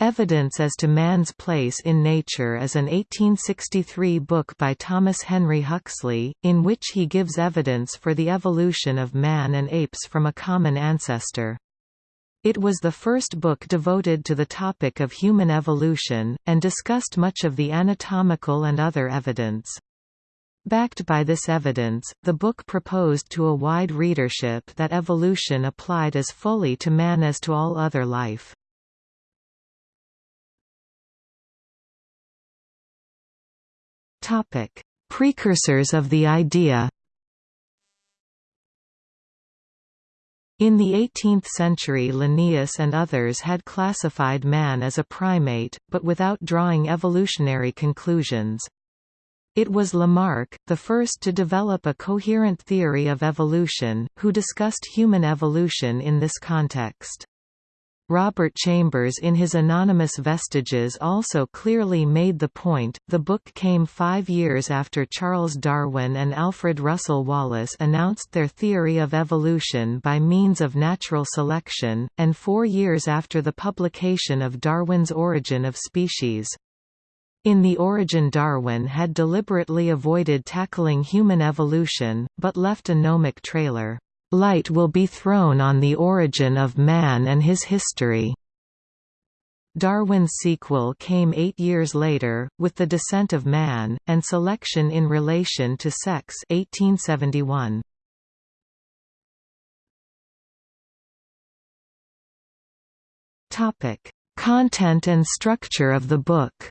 Evidence as to Man's Place in Nature is an 1863 book by Thomas Henry Huxley, in which he gives evidence for the evolution of man and apes from a common ancestor. It was the first book devoted to the topic of human evolution, and discussed much of the anatomical and other evidence. Backed by this evidence, the book proposed to a wide readership that evolution applied as fully to man as to all other life. Topic: Precursors of the idea. In the 18th century Linnaeus and others had classified man as a primate, but without drawing evolutionary conclusions. It was Lamarck, the first to develop a coherent theory of evolution, who discussed human evolution in this context. Robert Chambers in his Anonymous Vestiges also clearly made the point. The book came five years after Charles Darwin and Alfred Russel Wallace announced their theory of evolution by means of natural selection, and four years after the publication of Darwin's Origin of Species. In The Origin Darwin had deliberately avoided tackling human evolution, but left a gnomic trailer. Light will be thrown on the origin of man and his history. Darwin's sequel came eight years later, with The Descent of Man, and Selection in Relation to Sex 1871. Content and structure of the book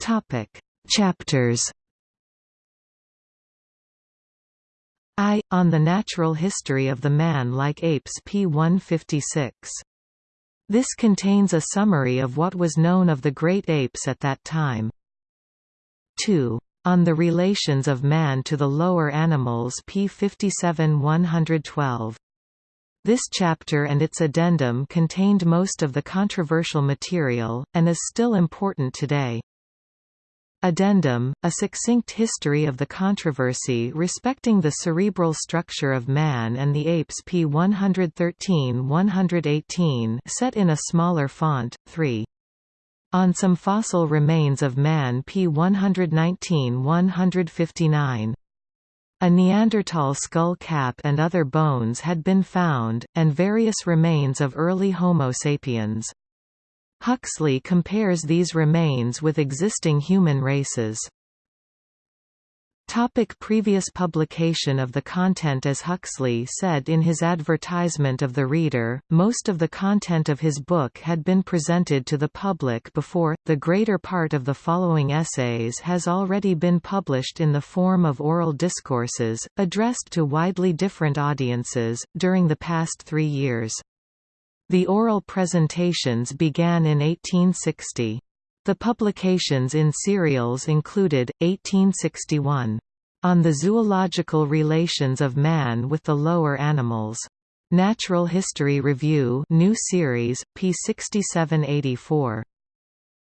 Topic: Chapters. I on the natural history of the man like apes p 156. This contains a summary of what was known of the great apes at that time. 2. On the relations of man to the lower animals p 57 112. This chapter and its addendum contained most of the controversial material, and is still important today. Addendum, a succinct history of the controversy respecting the cerebral structure of man and the apes p 113-118 set in a smaller font, 3. On some fossil remains of man p 119-159. A Neanderthal skull cap and other bones had been found, and various remains of early Homo sapiens. Huxley compares these remains with existing human races. Topic previous publication of the content As Huxley said in his advertisement of the reader, most of the content of his book had been presented to the public before, the greater part of the following essays has already been published in the form of oral discourses, addressed to widely different audiences, during the past three years. The oral presentations began in 1860. The publications in serials included, 1861, On the Zoological Relations of Man with the Lower Animals. Natural History Review new series, p. 6784.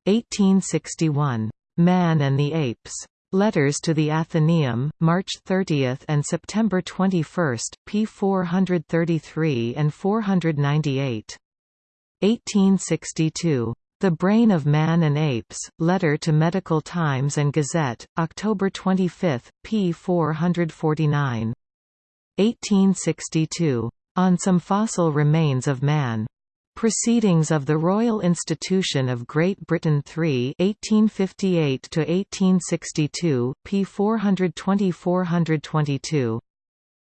1861. Man and the Apes. Letters to the Athenaeum, March 30 and September 21, p. 433 and 498. 1862. The Brain of Man and Apes, Letter to Medical Times and Gazette, October 25, p. 449. 1862. On some fossil remains of man. Proceedings of the Royal Institution of Great Britain 3 1858–1862, p 420–422.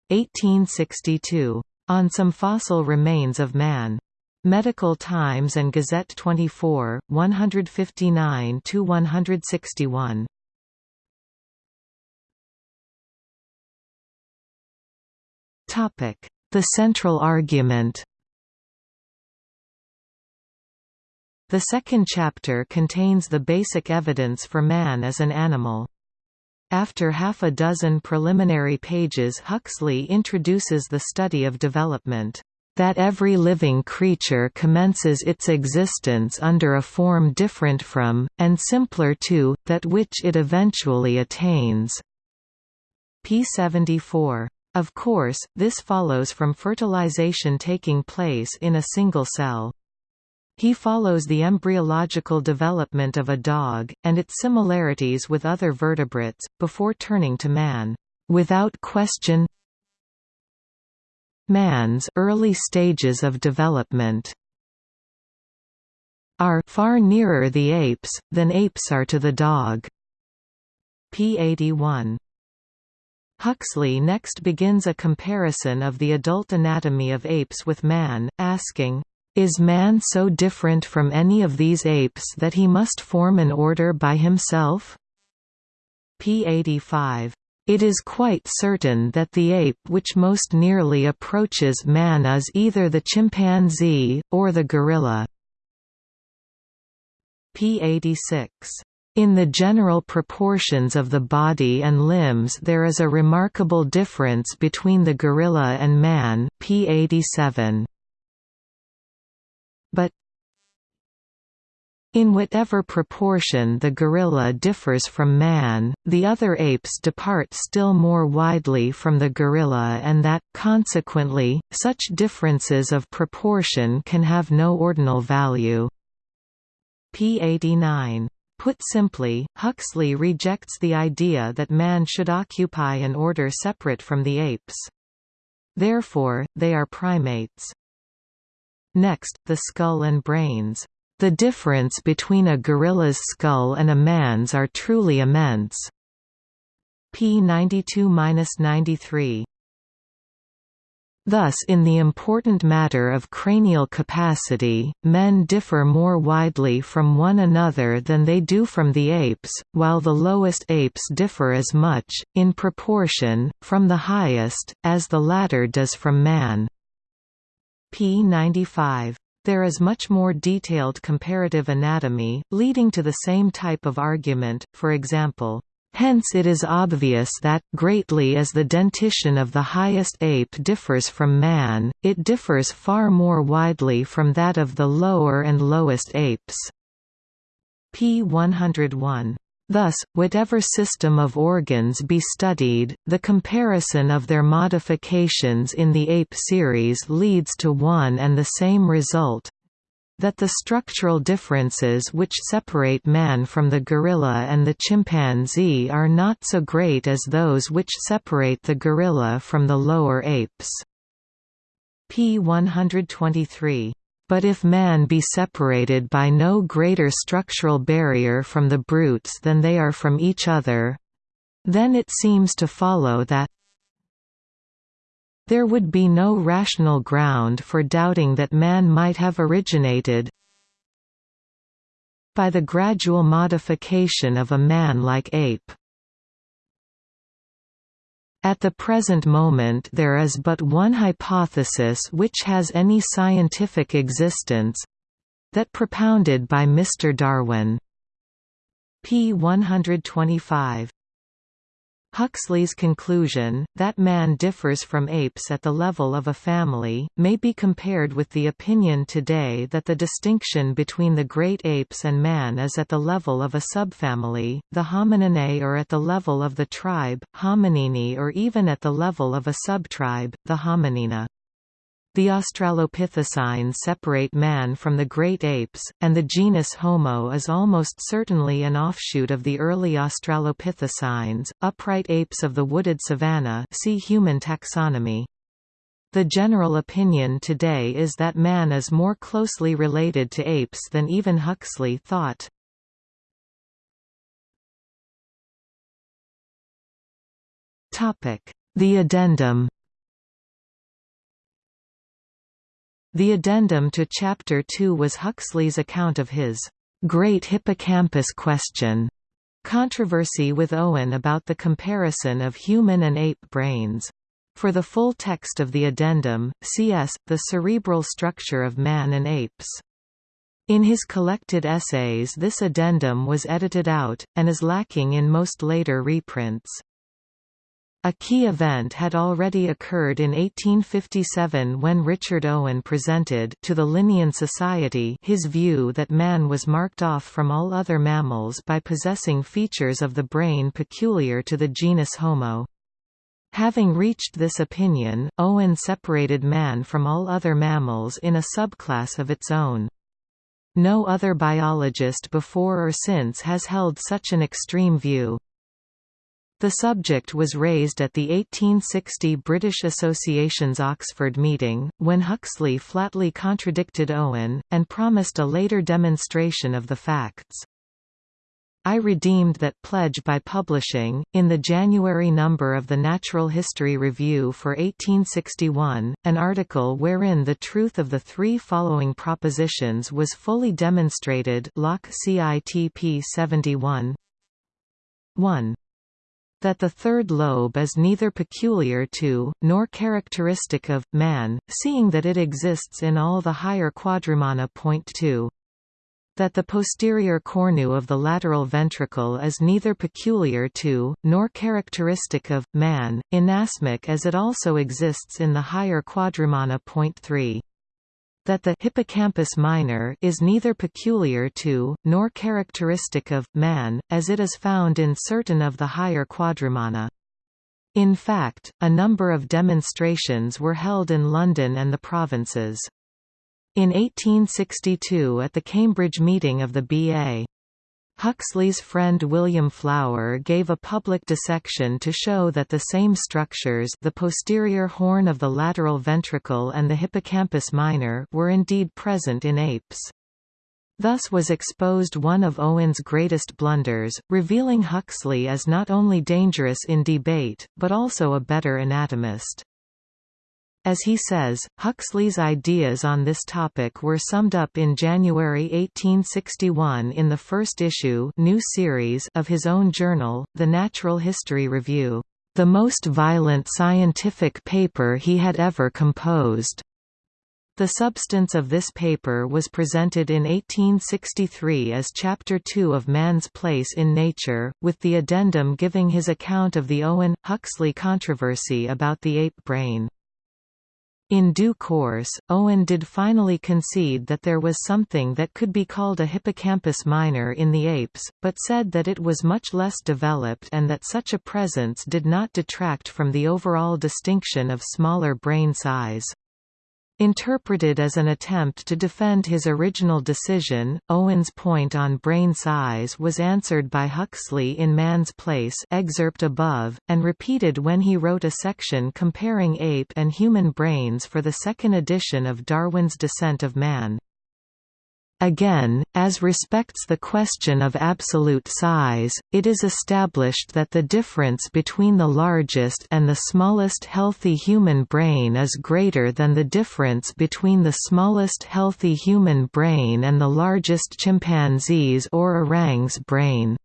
1862. On some fossil remains of man. Medical Times and Gazette 24 159 to 161 topic The central argument The second chapter contains the basic evidence for man as an animal. After half a dozen preliminary pages Huxley introduces the study of development, "...that every living creature commences its existence under a form different from, and simpler to, that which it eventually attains." p. 74. Of course, this follows from fertilization taking place in a single cell. He follows the embryological development of a dog, and its similarities with other vertebrates, before turning to man. Without question Man's early stages of development are far nearer the apes, than apes are to the dog. p. 81. Huxley next begins a comparison of the adult anatomy of apes with man, asking, "...is man so different from any of these apes that he must form an order by himself?" p. 85. It is quite certain that the ape which most nearly approaches man is either the chimpanzee, or the gorilla p. 86. In the general proportions of the body and limbs there is a remarkable difference between the gorilla and man p. 87. But in whatever proportion the gorilla differs from man, the other apes depart still more widely from the gorilla and that, consequently, such differences of proportion can have no ordinal value p. 89. Put simply, Huxley rejects the idea that man should occupy an order separate from the apes. Therefore, they are primates. Next, the skull and brains. The difference between a gorilla's skull and a man's are truly immense. p. 92–93. Thus in the important matter of cranial capacity, men differ more widely from one another than they do from the apes, while the lowest apes differ as much, in proportion, from the highest, as the latter does from man. P. 95. There is much more detailed comparative anatomy, leading to the same type of argument, for example, Hence it is obvious that, greatly as the dentition of the highest ape differs from man, it differs far more widely from that of the lower and lowest apes. p. 101. Thus, whatever system of organs be studied, the comparison of their modifications in the ape series leads to one and the same result, that the structural differences which separate man from the gorilla and the chimpanzee are not so great as those which separate the gorilla from the lower apes. p. 123. But if man be separated by no greater structural barrier from the brutes than they are from each other, then it seems to follow that there would be no rational ground for doubting that man might have originated by the gradual modification of a man-like ape. At the present moment there is but one hypothesis which has any scientific existence—that propounded by Mr. Darwin. p. 125. Huxley's conclusion, that man differs from apes at the level of a family, may be compared with the opinion today that the distinction between the great apes and man is at the level of a subfamily, the Homininae or at the level of the tribe, Hominini or even at the level of a subtribe, the Hominina. The Australopithecines separate man from the great apes, and the genus Homo is almost certainly an offshoot of the early Australopithecines, upright apes of the wooded savanna see human taxonomy. The general opinion today is that man is more closely related to apes than even Huxley thought. The addendum The addendum to Chapter 2 was Huxley's account of his great hippocampus question controversy with Owen about the comparison of human and ape brains. For the full text of the addendum, C.S. The Cerebral Structure of Man and Apes. In his collected essays this addendum was edited out, and is lacking in most later reprints. A key event had already occurred in 1857 when Richard Owen presented to the Linnean Society his view that man was marked off from all other mammals by possessing features of the brain peculiar to the genus Homo. Having reached this opinion, Owen separated man from all other mammals in a subclass of its own. No other biologist before or since has held such an extreme view. The subject was raised at the 1860 British Association's Oxford meeting, when Huxley flatly contradicted Owen, and promised a later demonstration of the facts. I redeemed that pledge by publishing, in the January number of the Natural History Review for 1861, an article wherein the truth of the three following propositions was fully demonstrated Locke CITP 71 1 that the third lobe is neither peculiar to, nor characteristic of, man, seeing that it exists in all the higher quadrumana. Point 2 that the posterior cornu of the lateral ventricle is neither peculiar to, nor characteristic of, man, inasmuch as it also exists in the higher quadrumana. Point 3 that the hippocampus minor is neither peculiar to, nor characteristic of, man, as it is found in certain of the higher quadrumana. In fact, a number of demonstrations were held in London and the provinces. In 1862 at the Cambridge meeting of the B.A. Huxley's friend William Flower gave a public dissection to show that the same structures the posterior horn of the lateral ventricle and the hippocampus minor were indeed present in apes. Thus was exposed one of Owen's greatest blunders, revealing Huxley as not only dangerous in debate, but also a better anatomist. As he says, Huxley's ideas on this topic were summed up in January 1861 in the first issue new series of his own journal, The Natural History Review, "...the most violent scientific paper he had ever composed." The substance of this paper was presented in 1863 as Chapter 2 of Man's Place in Nature, with the addendum giving his account of the Owen-Huxley controversy about the ape brain. In due course, Owen did finally concede that there was something that could be called a hippocampus minor in the apes, but said that it was much less developed and that such a presence did not detract from the overall distinction of smaller brain size. Interpreted as an attempt to defend his original decision, Owen's point on brain size was answered by Huxley in Man's Place excerpt above, and repeated when he wrote a section comparing ape and human brains for the second edition of Darwin's Descent of Man. Again, as respects the question of absolute size, it is established that the difference between the largest and the smallest healthy human brain is greater than the difference between the smallest healthy human brain and the largest chimpanzee's or orang's brain.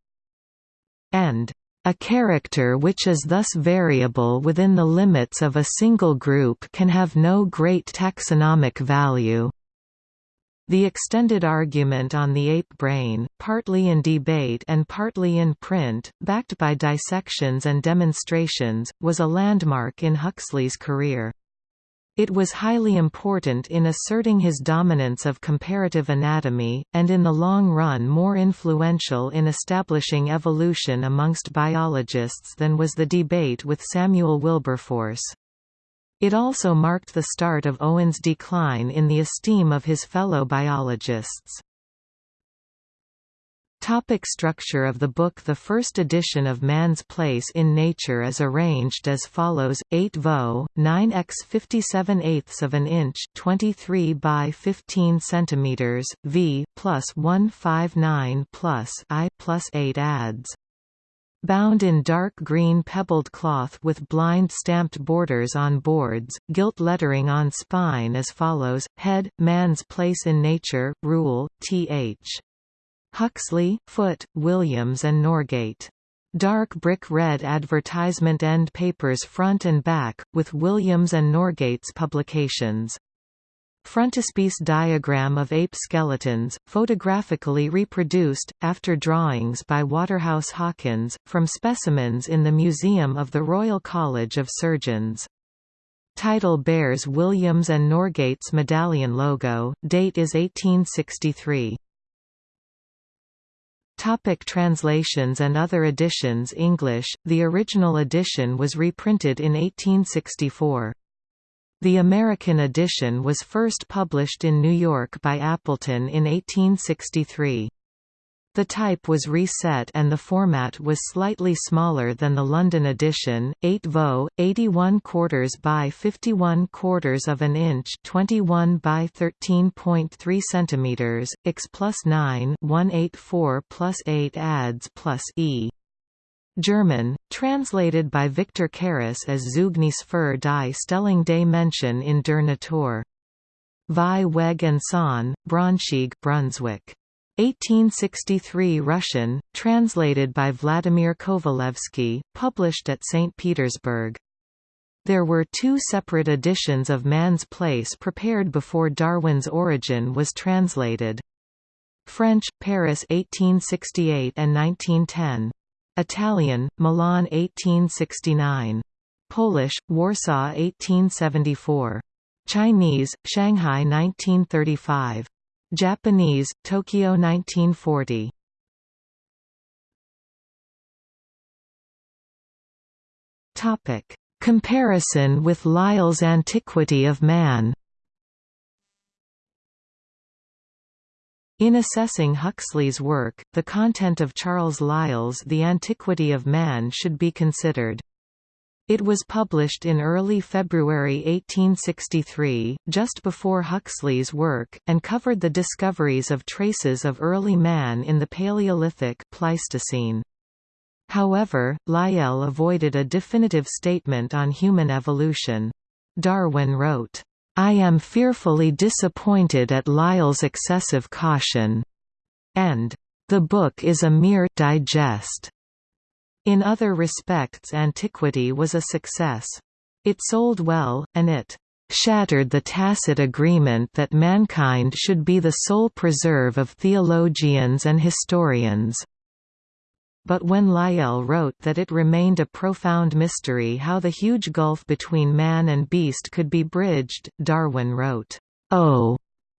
And a character which is thus variable within the limits of a single group can have no great taxonomic value. The extended argument on the ape brain, partly in debate and partly in print, backed by dissections and demonstrations, was a landmark in Huxley's career. It was highly important in asserting his dominance of comparative anatomy, and in the long run more influential in establishing evolution amongst biologists than was the debate with Samuel Wilberforce. It also marked the start of Owen's decline in the esteem of his fellow biologists. Topic structure of the book The first edition of Man's Place in Nature is arranged as follows, 8 vo, 9 x 57 eighths of an inch 23 by 15 centimeters, v, plus 159 plus I plus 8 ads bound in dark green pebbled cloth with blind stamped borders on boards, gilt lettering on spine as follows, Head, Man's Place in Nature, Rule, Th. Huxley, Foote, Williams and Norgate. Dark brick red advertisement end papers front and back, with Williams and Norgate's publications. Frontispiece diagram of ape skeletons, photographically reproduced, after drawings by Waterhouse Hawkins, from specimens in the Museum of the Royal College of Surgeons. Title bears Williams and Norgate's medallion logo, date is 1863. Topic translations and other editions English, the original edition was reprinted in 1864. The American edition was first published in New York by Appleton in 1863. The type was reset and the format was slightly smaller than the London edition, 8 vo, 81 quarters by 51 quarters of an inch 21 by 13.3 centimeters, x plus 9 184 plus 8 adds plus e. German, translated by Victor Carus as Zeugnis für die Stellung des Menschen in der Natur. Vieweg und Sohn, Braunschweig Brunswick. 1863 Russian, translated by Vladimir Kovalevsky, published at St. Petersburg. There were two separate editions of Man's Place prepared before Darwin's Origin was translated. French, Paris 1868 and 1910. Italian, Milan 1869. Polish, Warsaw 1874. Chinese, Shanghai 1935. Japanese, Tokyo 1940. Topic: Comparison with Lyell's Antiquity of Man. In assessing Huxley's work, the content of Charles Lyell's The Antiquity of Man should be considered. It was published in early February 1863, just before Huxley's work, and covered the discoveries of traces of early man in the Paleolithic Pleistocene. However, Lyell avoided a definitive statement on human evolution. Darwin wrote, "...I am fearfully disappointed at Lyell's excessive caution," and, "...the book is a mere digest." In other respects Antiquity was a success. It sold well, and it shattered the tacit agreement that mankind should be the sole preserve of theologians and historians. But when Lyell wrote that it remained a profound mystery how the huge gulf between man and beast could be bridged, Darwin wrote, "'Oh'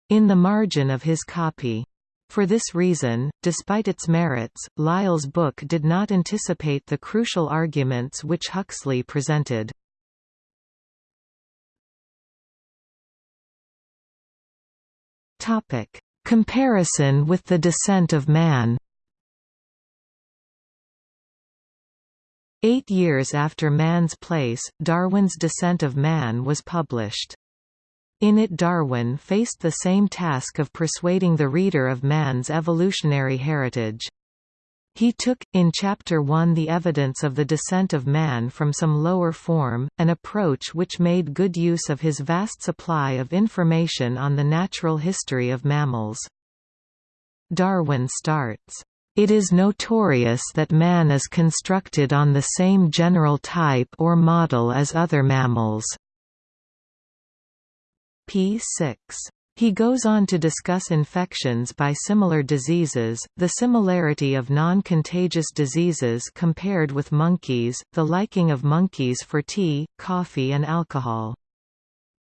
in the margin of his copy. For this reason, despite its merits, Lyell's book did not anticipate the crucial arguments which Huxley presented. Comparison with The Descent of Man Eight years after Man's Place, Darwin's Descent of Man was published. In it Darwin faced the same task of persuading the reader of man's evolutionary heritage. He took, in Chapter 1 the evidence of the descent of man from some lower form, an approach which made good use of his vast supply of information on the natural history of mammals. Darwin starts, "...it is notorious that man is constructed on the same general type or model as other mammals." p. 6. He goes on to discuss infections by similar diseases, the similarity of non-contagious diseases compared with monkeys, the liking of monkeys for tea, coffee and alcohol.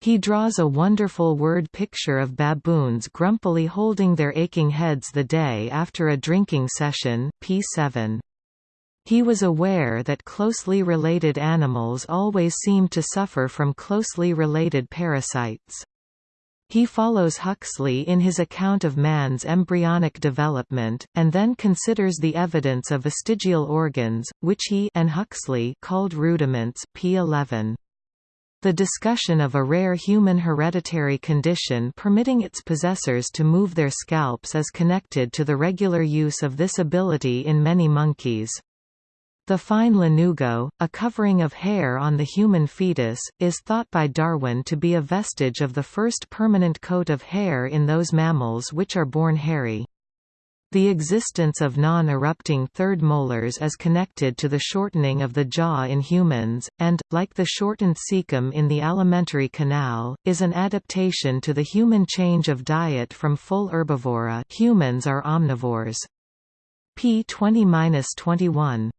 He draws a wonderful word picture of baboons grumpily holding their aching heads the day after a drinking session, p7. He was aware that closely related animals always seem to suffer from closely related parasites. He follows Huxley in his account of man's embryonic development, and then considers the evidence of vestigial organs, which he and Huxley called rudiments p 11. The discussion of a rare human hereditary condition permitting its possessors to move their scalps is connected to the regular use of this ability in many monkeys. The fine lanugo, a covering of hair on the human fetus, is thought by Darwin to be a vestige of the first permanent coat of hair in those mammals which are born hairy. The existence of non-erupting third molars is connected to the shortening of the jaw in humans, and, like the shortened cecum in the alimentary canal, is an adaptation to the human change of diet from full herbivora humans are omnivores. p 20-21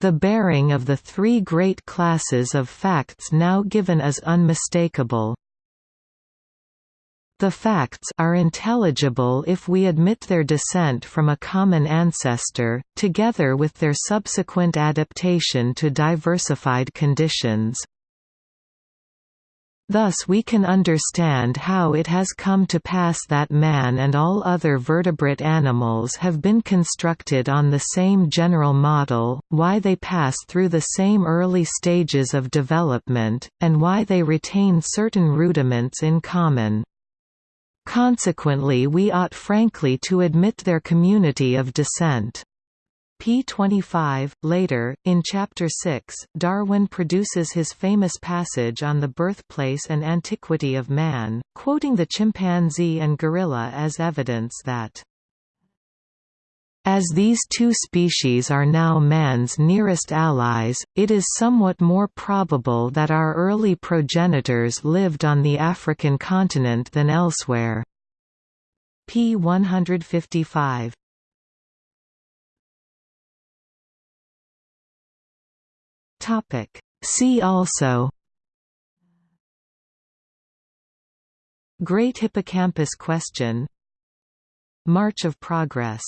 the bearing of the three great classes of facts now given is unmistakable. The facts are intelligible if we admit their descent from a common ancestor, together with their subsequent adaptation to diversified conditions. Thus we can understand how it has come to pass that man and all other vertebrate animals have been constructed on the same general model, why they pass through the same early stages of development, and why they retain certain rudiments in common. Consequently we ought frankly to admit their community of descent p. 25. Later, in Chapter 6, Darwin produces his famous passage on the birthplace and antiquity of man, quoting the chimpanzee and gorilla as evidence that as these two species are now man's nearest allies, it is somewhat more probable that our early progenitors lived on the African continent than elsewhere. p. 155. Topic. See also Great Hippocampus question March of Progress